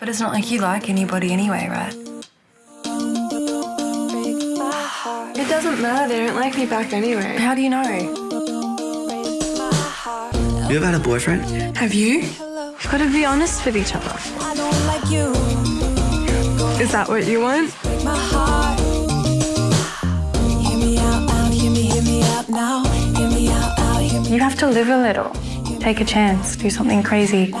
But it's not like you like anybody anyway, right? It doesn't matter. They don't like me back anyway. How do you know? You ever had a boyfriend? Have you? We've got to be honest with each other. I don't like you. Is that what you want? You have to live a little. Take a chance. Do something crazy.